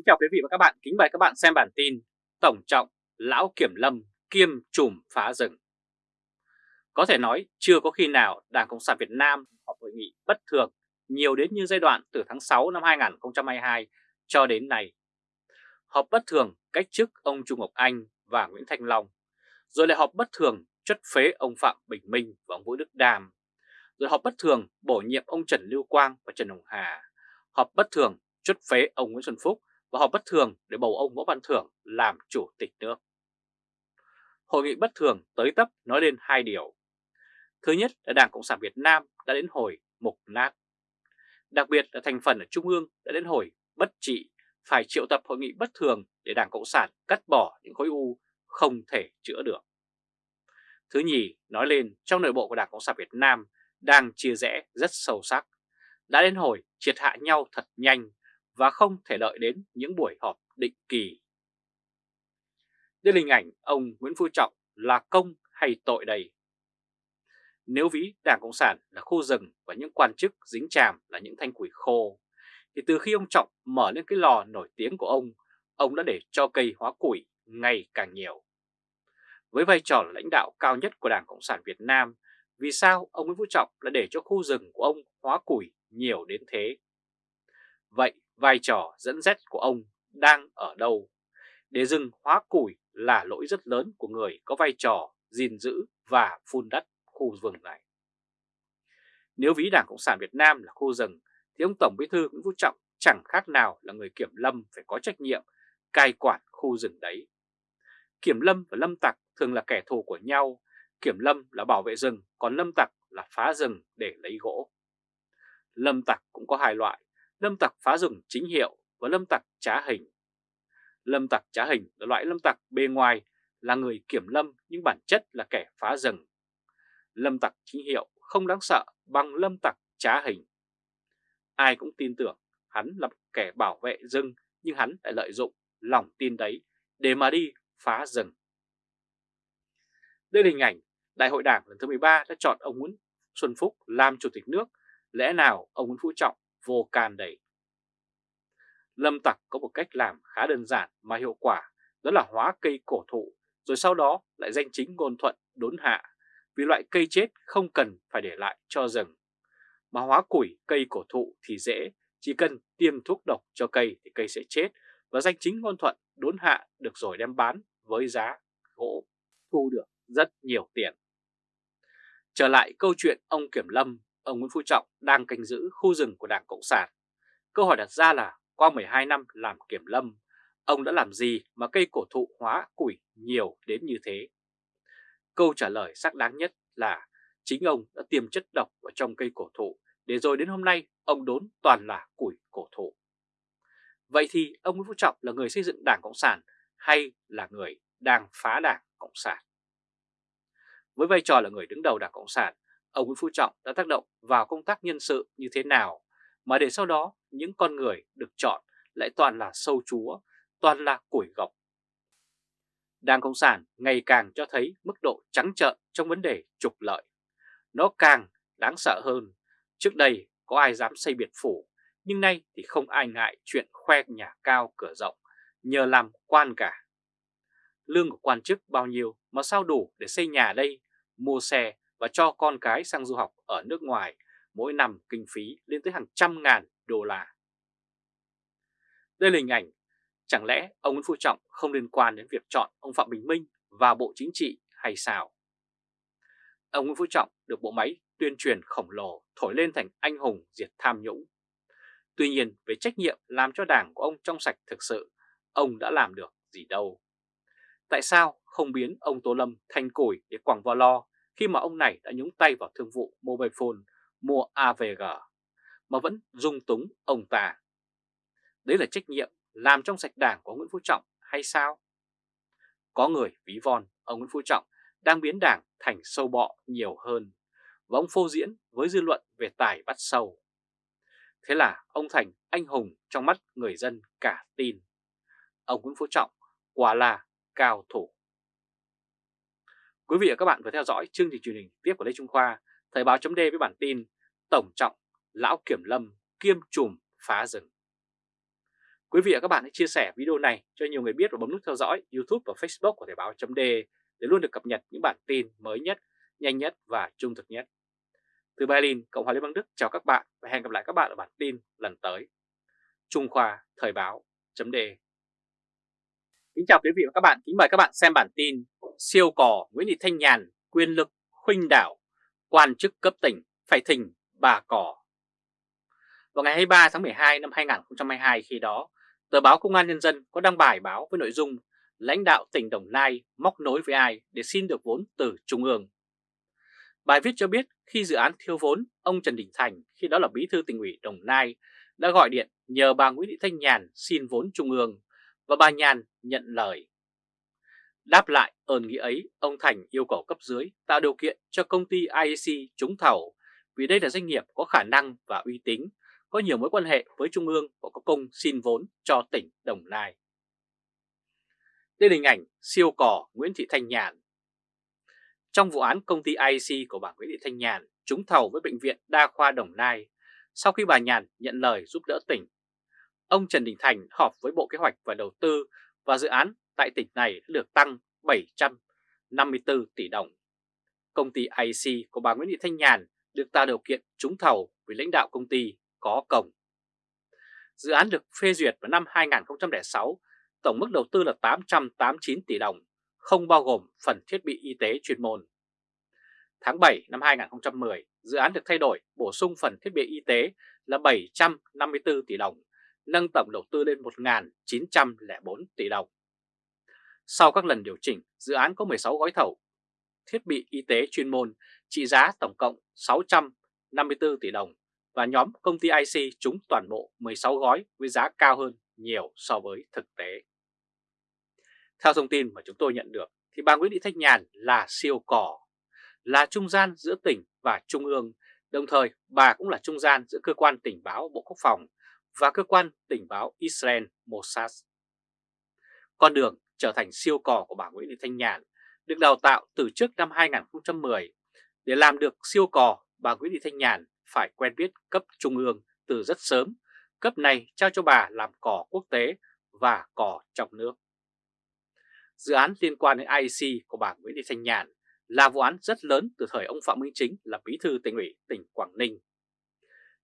Kính chào quý vị và các bạn, kính mời các bạn xem bản tin Tổng trọng Lão Kiểm Lâm kiêm trùm phá rừng. Có thể nói chưa có khi nào Đảng Cộng sản Việt Nam họp hội nghị bất thường nhiều đến như giai đoạn từ tháng 6 năm 2022 cho đến nay. Họp bất thường cách chức ông Trung Ngọc Anh và Nguyễn Thanh Long, rồi lại họp bất thường chất phế ông Phạm Bình Minh và ông Vũ Đức Đàm, rồi họp bất thường bổ nhiệm ông Trần Lưu Quang và Trần Hồng Hà, họp bất thường chất phế ông Nguyễn Xuân Phúc và họp bất thường để bầu ông Võ Văn Thưởng làm chủ tịch nước. Hội nghị bất thường tới tấp nói lên hai điều. Thứ nhất là Đảng Cộng sản Việt Nam đã đến hồi mục nát. Đặc biệt là thành phần ở Trung ương đã đến hồi bất trị, phải triệu tập hội nghị bất thường để Đảng Cộng sản cắt bỏ những khối u không thể chữa được. Thứ nhì, nói lên trong nội bộ của Đảng Cộng sản Việt Nam đang chia rẽ rất sâu sắc, đã đến hồi triệt hạ nhau thật nhanh và không thể đợi đến những buổi họp định kỳ. Đây là hình ảnh ông Nguyễn Phú Trọng là công hay tội đây? Nếu ví Đảng Cộng sản là khu rừng và những quan chức dính chàm là những thanh củi khô, thì từ khi ông Trọng mở lên cái lò nổi tiếng của ông, ông đã để cho cây hóa củi ngày càng nhiều. Với vai trò là lãnh đạo cao nhất của Đảng Cộng sản Việt Nam, vì sao ông Nguyễn Phú Trọng lại để cho khu rừng của ông hóa củi nhiều đến thế? Vậy vai trò dẫn dắt của ông đang ở đâu? Để rừng hóa củi là lỗi rất lớn của người có vai trò gìn giữ và phun đất khu rừng này. Nếu ví Đảng Cộng sản Việt Nam là khu rừng, thì ông Tổng Bí thư Nguyễn Phú Trọng chẳng khác nào là người kiểm lâm phải có trách nhiệm cai quản khu rừng đấy. Kiểm lâm và lâm tặc thường là kẻ thù của nhau, kiểm lâm là bảo vệ rừng, còn lâm tặc là phá rừng để lấy gỗ. Lâm tặc cũng có hai loại, lâm tặc phá rừng chính hiệu và lâm tặc trá hình. Lâm tặc trá hình là loại lâm tặc bề ngoài là người kiểm lâm nhưng bản chất là kẻ phá rừng. Lâm tặc chính hiệu không đáng sợ bằng lâm tặc trá hình. Ai cũng tin tưởng hắn là kẻ bảo vệ rừng nhưng hắn lại lợi dụng lòng tin đấy để mà đi phá rừng. Đây là hình ảnh Đại hội Đảng lần thứ 13 đã chọn ông Nguyễn Xuân Phúc làm Chủ tịch nước, lẽ nào ông Nguyễn Phú Trọng vô can đầy. Lâm tặc có một cách làm khá đơn giản mà hiệu quả, đó là hóa cây cổ thụ, rồi sau đó lại danh chính ngôn thuận đốn hạ, vì loại cây chết không cần phải để lại cho rừng. Mà hóa củi cây cổ thụ thì dễ, chỉ cần tiêm thuốc độc cho cây thì cây sẽ chết và danh chính ngôn thuận đốn hạ được rồi đem bán với giá gỗ thu được rất nhiều tiền. Trở lại câu chuyện ông Kiểm Lâm ông Nguyễn Phú Trọng đang canh giữ khu rừng của Đảng Cộng sản. Câu hỏi đặt ra là qua 12 năm làm kiểm lâm, ông đã làm gì mà cây cổ thụ hóa củi nhiều đến như thế? Câu trả lời xác đáng nhất là chính ông đã tiêm chất độc vào trong cây cổ thụ để rồi đến hôm nay ông đốn toàn là củi cổ thụ. Vậy thì ông Nguyễn Phú Trọng là người xây dựng Đảng Cộng sản hay là người đang phá Đảng Cộng sản? Với vai trò là người đứng đầu Đảng Cộng sản, ông Nguyễn Phú Trọng đã tác động vào công tác nhân sự như thế nào mà để sau đó những con người được chọn lại toàn là sâu chúa, toàn là củi gọc. Đảng Cộng sản ngày càng cho thấy mức độ trắng trợn trong vấn đề trục lợi. Nó càng đáng sợ hơn. Trước đây có ai dám xây biệt phủ, nhưng nay thì không ai ngại chuyện khoe nhà cao cửa rộng, nhờ làm quan cả. Lương của quan chức bao nhiêu mà sao đủ để xây nhà đây, mua xe và cho con cái sang du học ở nước ngoài mỗi năm kinh phí lên tới hàng trăm ngàn đô la. Đây là hình ảnh, chẳng lẽ ông Nguyễn Phú Trọng không liên quan đến việc chọn ông Phạm Bình Minh vào Bộ Chính trị hay sao? Ông Nguyễn Phú Trọng được bộ máy tuyên truyền khổng lồ thổi lên thành anh hùng diệt tham nhũng. Tuy nhiên về trách nhiệm làm cho đảng của ông trong sạch thực sự, ông đã làm được gì đâu. Tại sao không biến ông Tô Lâm thành củi để quẳng vào lo khi mà ông này đã nhúng tay vào thương vụ Mobile Phone mua AVG mà vẫn dung túng ông ta. Đấy là trách nhiệm làm trong sạch đảng của Nguyễn Phú Trọng hay sao? Có người ví von ông Nguyễn Phú Trọng đang biến đảng thành sâu bọ nhiều hơn và ông phô diễn với dư luận về tài bắt sâu. Thế là ông thành anh hùng trong mắt người dân cả tin. Ông Nguyễn Phú Trọng quả là cao thủ. Quý vị và các bạn vừa theo dõi chương trình truyền hình tiếp của Lê Trung Khoa, Thời báo chấm với bản tin Tổng trọng Lão Kiểm Lâm kiêm trùm phá rừng. Quý vị và các bạn hãy chia sẻ video này cho nhiều người biết và bấm nút theo dõi YouTube và Facebook của Thời báo chấm để luôn được cập nhật những bản tin mới nhất, nhanh nhất và trung thực nhất. Từ Berlin, Cộng hòa Liên bang Đức chào các bạn và hẹn gặp lại các bạn ở bản tin lần tới. Trung Khoa Thời báo chấm Kính chào quý vị và các bạn, kính mời các bạn xem bản tin Siêu cò Nguyễn Thị Thanh Nhàn quyền lực khuynh đảo, quan chức cấp tỉnh phải thỉnh bà cò. Vào ngày 23 tháng 12 năm 2022 khi đó, tờ báo Công an Nhân dân có đăng bài báo với nội dung lãnh đạo tỉnh Đồng Nai móc nối với ai để xin được vốn từ Trung ương. Bài viết cho biết khi dự án thiếu vốn, ông Trần Đình Thành, khi đó là bí thư tỉnh ủy Đồng Nai, đã gọi điện nhờ bà Nguyễn Thị Thanh Nhàn xin vốn Trung ương và bà Nhàn nhận lời. Đáp lại ơn nghĩa ấy, ông Thành yêu cầu cấp dưới tạo điều kiện cho công ty IEC trúng thầu vì đây là doanh nghiệp có khả năng và uy tín, có nhiều mối quan hệ với Trung ương và có công xin vốn cho tỉnh Đồng Nai. Đây là hình ảnh siêu cò Nguyễn Thị Thanh Nhàn. Trong vụ án công ty IEC của bà Nguyễn Thị Thanh Nhàn trúng thầu với Bệnh viện Đa khoa Đồng Nai, sau khi bà Nhàn nhận lời giúp đỡ tỉnh, ông Trần Đình Thành họp với Bộ Kế hoạch và Đầu tư và dự án tại tỉnh này đã được tăng 754 tỷ đồng. Công ty IC của bà Nguyễn Thị Thanh Nhàn được tạo điều kiện trúng thầu với lãnh đạo công ty có cổng. Dự án được phê duyệt vào năm 2006, tổng mức đầu tư là 889 tỷ đồng, không bao gồm phần thiết bị y tế chuyên môn. Tháng 7 năm 2010, dự án được thay đổi bổ sung phần thiết bị y tế là 754 tỷ đồng, nâng tổng đầu tư lên 1.904 tỷ đồng. Sau các lần điều chỉnh, dự án có 16 gói thầu thiết bị y tế chuyên môn trị giá tổng cộng 654 tỷ đồng và nhóm công ty IC trúng toàn bộ 16 gói với giá cao hơn nhiều so với thực tế. Theo thông tin mà chúng tôi nhận được thì bà Nguyễn Thị Thanh Nhàn là siêu cỏ, là trung gian giữa tỉnh và trung ương, đồng thời bà cũng là trung gian giữa cơ quan tình báo Bộ Quốc phòng và cơ quan tình báo Israel Mossad. Con đường trở thành siêu cò của bà Nguyễn Thị Thanh Nhàn được đào tạo từ trước năm 2010. Để làm được siêu cò, bà Nguyễn Thị Thanh Nhàn phải quen biết cấp trung ương từ rất sớm. Cấp này trao cho bà làm cò quốc tế và cò trong nước. Dự án liên quan đến IEC của bà Nguyễn Thị Thanh Nhàn là vụ án rất lớn từ thời ông Phạm Minh Chính là bí thư tỉnh ủy tỉnh Quảng Ninh.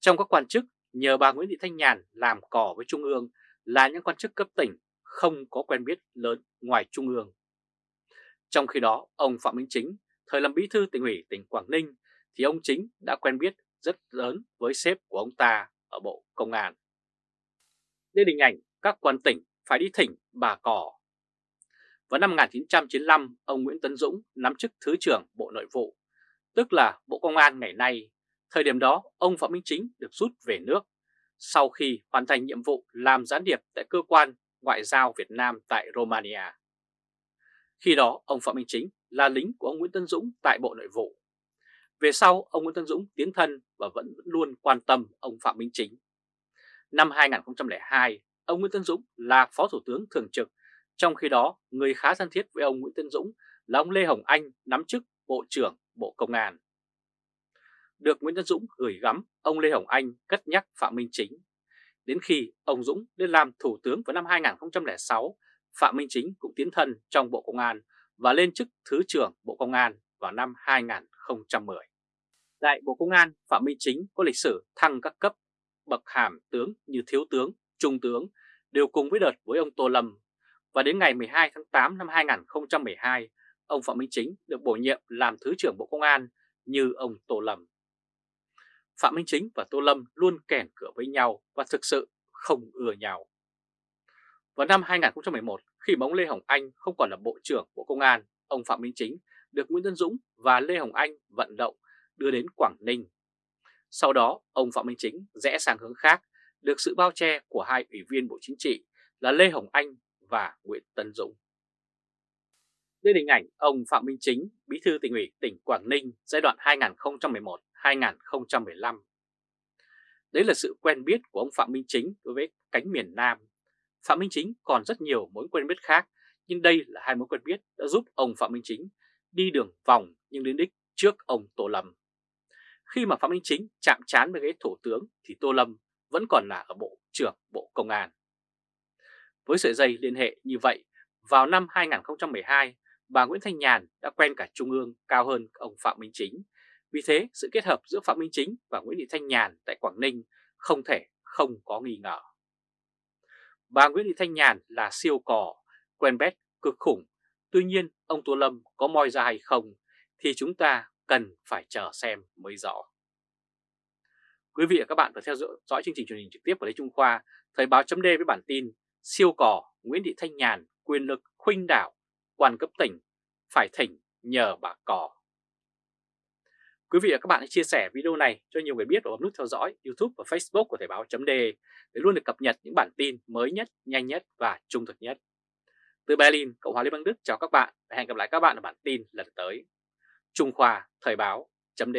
Trong các quan chức, nhờ bà Nguyễn Thị Thanh Nhàn làm cò với Trung ương là những quan chức cấp tỉnh không có quen biết lớn ngoài Trung ương. Trong khi đó, ông Phạm Minh Chính, thời làm bí thư tỉnh ủy tỉnh Quảng Ninh, thì ông Chính đã quen biết rất lớn với sếp của ông ta ở Bộ Công an. Đây hình ảnh các quan tỉnh phải đi thỉnh bà cỏ. Vào năm 1995, ông Nguyễn Tấn Dũng nắm chức Thứ trưởng Bộ Nội vụ, tức là Bộ Công an ngày nay. Thời điểm đó, ông Phạm Minh Chính được rút về nước sau khi hoàn thành nhiệm vụ làm gián điệp tại cơ quan ngoại giao Việt Nam tại Romania. Khi đó, ông Phạm Minh Chính là lính của ông Nguyễn Tân Dũng tại Bộ Nội vụ. Về sau, ông Nguyễn Tân Dũng tiến thân và vẫn luôn quan tâm ông Phạm Minh Chính. Năm 2002, ông Nguyễn Tân Dũng là Phó Thủ tướng Thường trực, trong khi đó người khá thân thiết với ông Nguyễn Tân Dũng là ông Lê Hồng Anh nắm chức Bộ trưởng Bộ Công an. Được Nguyễn Tân Dũng gửi gắm, ông Lê Hồng Anh cất nhắc Phạm Minh Chính Đến khi ông Dũng lên làm Thủ tướng vào năm 2006, Phạm Minh Chính cũng tiến thân trong Bộ Công an và lên chức Thứ trưởng Bộ Công an vào năm 2010. Tại Bộ Công an, Phạm Minh Chính có lịch sử thăng các cấp bậc hàm tướng như Thiếu tướng, Trung tướng đều cùng với đợt với ông Tô Lâm. Và đến ngày 12 tháng 8 năm 2012, ông Phạm Minh Chính được bổ nhiệm làm Thứ trưởng Bộ Công an như ông Tô Lâm. Phạm Minh Chính và Tô Lâm luôn kèn cửa với nhau và thực sự không ưa nhau. Vào năm 2011, khi mà ông Lê Hồng Anh không còn là Bộ trưởng Bộ Công an, ông Phạm Minh Chính được Nguyễn Tân Dũng và Lê Hồng Anh vận động đưa đến Quảng Ninh. Sau đó, ông Phạm Minh Chính rẽ sang hướng khác, được sự bao che của hai ủy viên Bộ Chính trị là Lê Hồng Anh và Nguyễn Tân Dũng. Đây là hình ảnh ông Phạm Minh Chính, bí thư tỉnh ủy tỉnh Quảng Ninh giai đoạn 2011 2015. Đấy là sự quen biết của ông Phạm Minh Chính đối với cánh miền Nam. Phạm Minh Chính còn rất nhiều mối quen biết khác, nhưng đây là hai mối quen biết đã giúp ông Phạm Minh Chính đi đường vòng nhưng đến đích trước ông Tô Lâm. Khi mà Phạm Minh Chính chạm trán với ghế thủ tướng thì Tô Lâm vẫn còn là ở Bộ trưởng Bộ Công an. Với sợi dây liên hệ như vậy, vào năm 2012, bà Nguyễn Thanh Nhàn đã quen cả Trung ương cao hơn ông Phạm Minh Chính. Vì thế, sự kết hợp giữa Phạm Minh Chính và Nguyễn Thị Thanh Nhàn tại Quảng Ninh không thể không có nghi ngờ. Bà Nguyễn Thị Thanh Nhàn là siêu cò, quen bét cực khủng. Tuy nhiên, ông Tô Lâm có moi ra hay không thì chúng ta cần phải chờ xem mới rõ. Quý vị và các bạn vừa theo dõi chương trình truyền hình trực tiếp của Lê Trung Khoa, Thời báo chấm với bản tin Siêu cò Nguyễn Thị Thanh Nhàn quyền lực khuynh đảo, quan cấp tỉnh, phải thỉnh nhờ bà cò. Quý vị và các bạn hãy chia sẻ video này cho nhiều người biết và bấm nút theo dõi YouTube và Facebook của Thời báo chấm để luôn được cập nhật những bản tin mới nhất, nhanh nhất và trung thực nhất. Từ Berlin, Cộng hòa Liên bang Đức chào các bạn và hẹn gặp lại các bạn ở bản tin lần tới. Trung Khoa Thời báo chấm